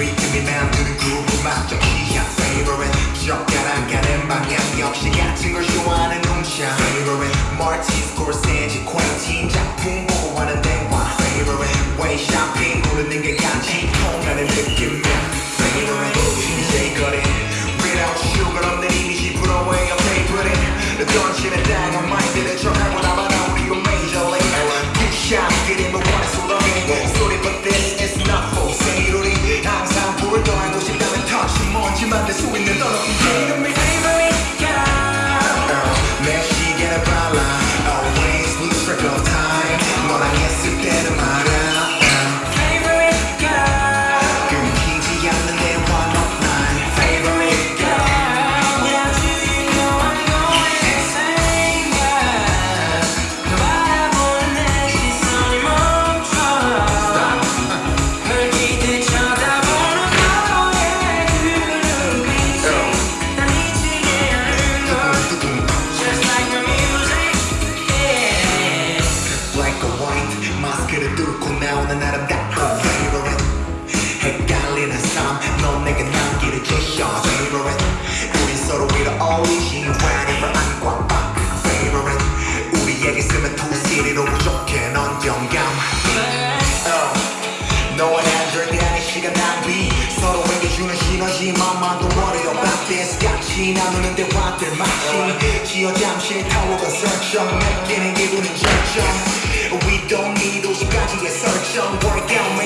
리듬이 만드는 그룹 맞죠 취향 favorite. 젓가락 가는 방향 역시 같은 걸 좋아하는 놈샤 favorite Martin Scorsese 마스크를 뚫고 나오는 아름다운 favorite. 헷갈리는 삶넌 내게 남기를 주셔 favorite. 우린 서로 위로 어울리지 whenever I'm 꽉박 favorite. 우리에게 쓰면 투시리로 부족해 넌 영감. oh. 너와 난 절대 아닌 시간 낭비 서로에게 주는 시너지만 만도 worry about this. 같이 나누는 대화들 마치 지어 잠시 타워가 설정 느끼는 기분은 절정 don't need 50가지의 설정 Workout